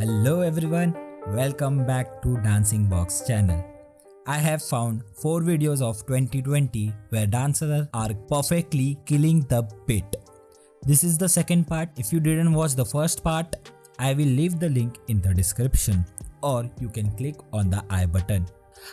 Hello everyone, welcome back to Dancing Box channel. I have found 4 videos of 2020 where dancers are perfectly killing the beat. This is the second part. If you didn't watch the first part, I will leave the link in the description or you can click on the i button.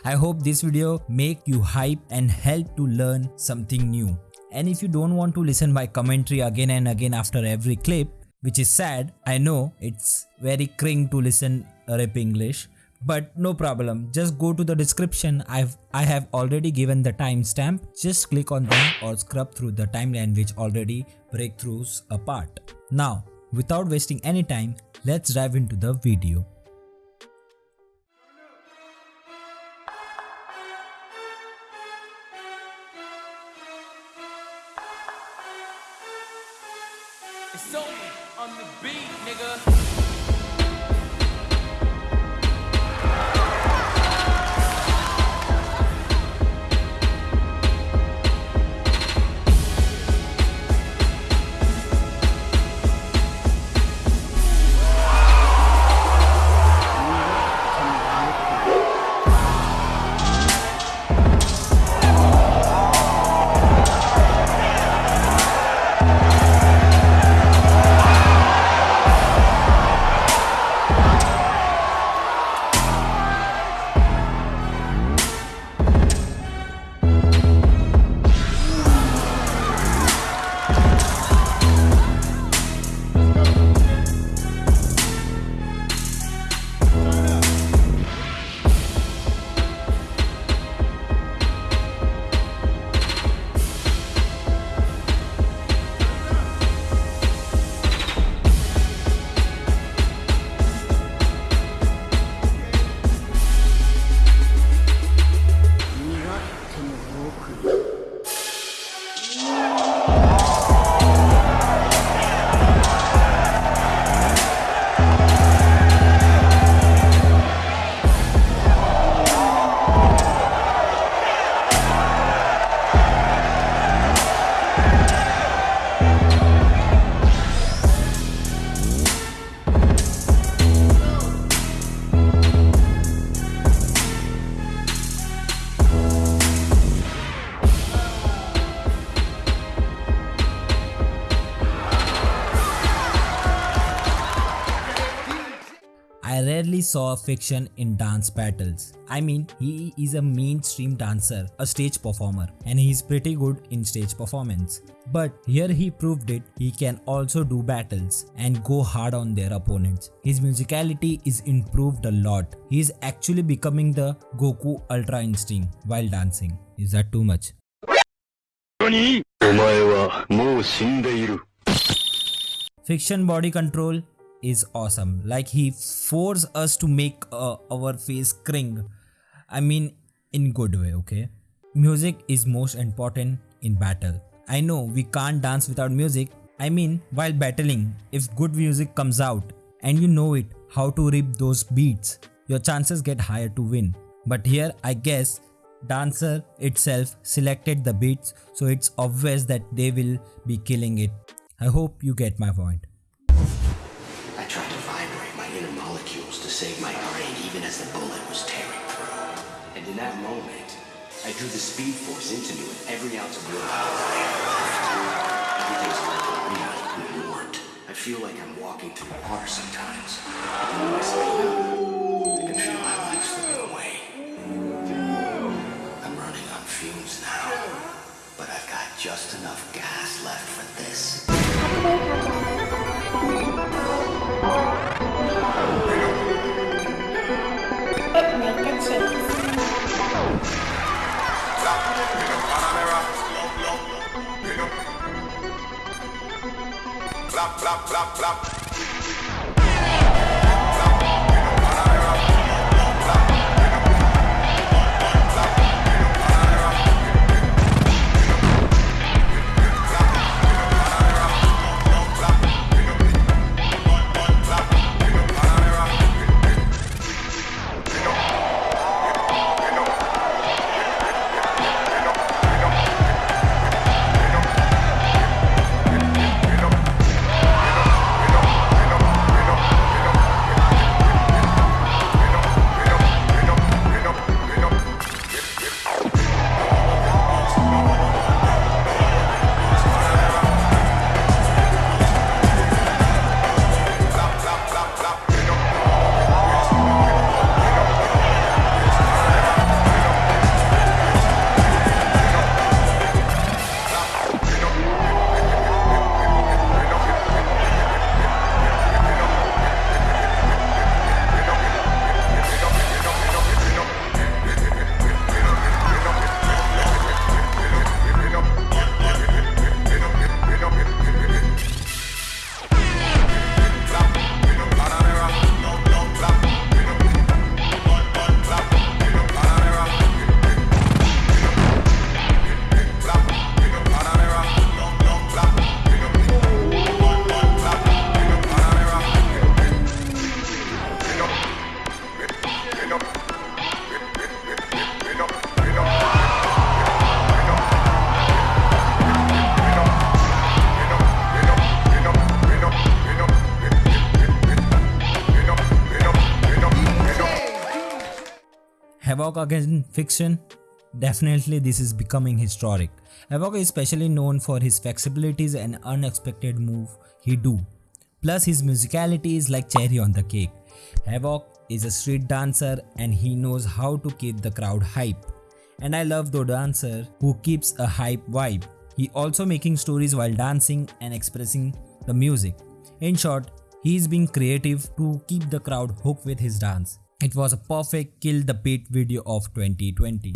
I hope this video make you hype and help to learn something new. And if you don't want to listen my commentary again and again after every clip, which is sad, I know it's very cring to listen rap English, but no problem. Just go to the description. I've i have already given the timestamp. Just click on them or scrub through the timeline which already breakthroughs apart now without wasting any time let's dive into the video It's only on the beat, nigga. rarely saw affection in dance battles. I mean, he is a mainstream dancer, a stage performer, and he is pretty good in stage performance. But here he proved it, he can also do battles and go hard on their opponents. His musicality is improved a lot. He is actually becoming the Goku Ultra Instinct while dancing. Is that too much? Fik-Shun body control is awesome. Like he force us to make uh, our face cring. I mean, in good way. Okay. Music is most important in battle. I know we can't dance without music. I mean, while battling, if good music comes out and you know it, how to rip those beats, your chances get higher to win. But here, I guess dancer itself selected the beats so it's obvious that they will be killing it i hope you get my point in that moment, I drew the speed force into me with every ounce of willpower. Everything's like a real warped. I feel like I'm walking through water sometimes. I feel my life slipping away. I'm running on fumes now. But I've got just enough gas pra, pra. Havoc against Fik-Shun? Definitely this is becoming historic. Havoc is especially known for his flexibilities and unexpected move he do. Plus his musicality is like cherry on the cake. Havoc is a street dancer and he knows how to keep the crowd hype. And I love the dancer who keeps a hype vibe. He also making stories while dancing and expressing the music. In short, he is being creative to keep the crowd hooked with his dance. It was a perfect kill the beat video of 2020.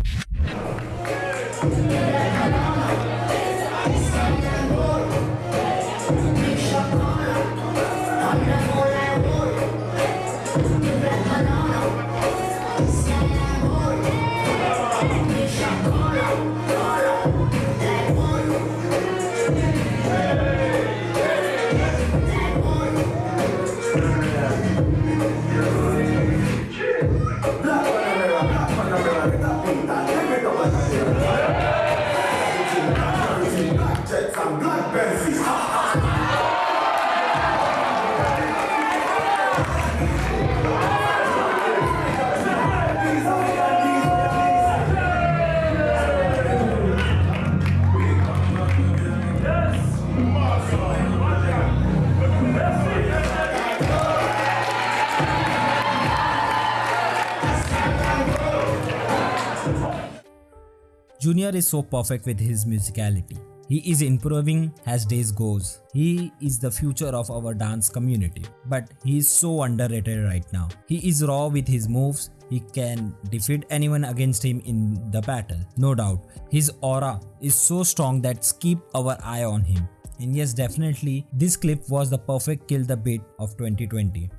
Junior is so perfect with his musicality. He is improving as days goes. He is the future of our dance community. But he is so underrated right now. He is raw with his moves. He can defeat anyone against him in the battle. No doubt. His aura is so strong that keep our eye on him. And yes, definitely, this clip was the perfect kill the beat of 2020.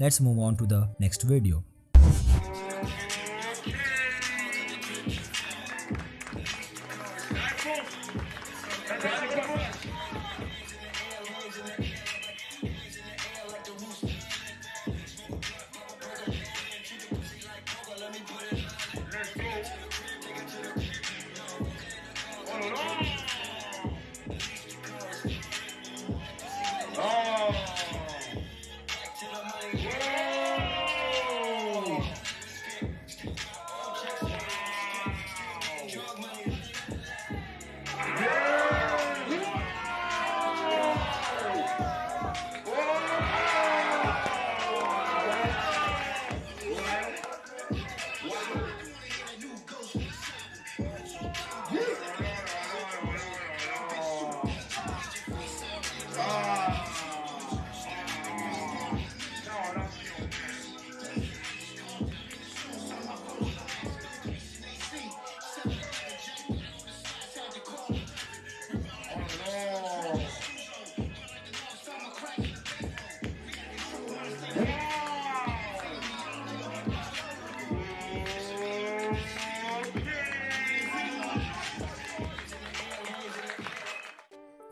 Let's move on to the next video.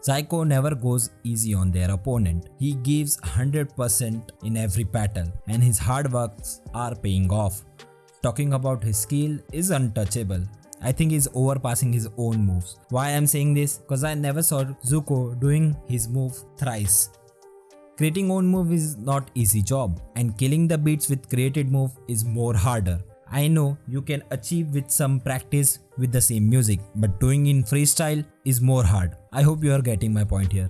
Psycho never goes easy on their opponent. He gives 100% in every battle and his hard works are paying off. Talking about his skill is untouchable. I think he's overpassing his own moves. Why I'm saying this? Cause I never saw Zuko doing his move thrice. Creating own move is not easy job and killing the beats with created move is more harder. I know you can achieve with some practice with the same music, but doing in freestyle is more hard. I hope you are getting my point here.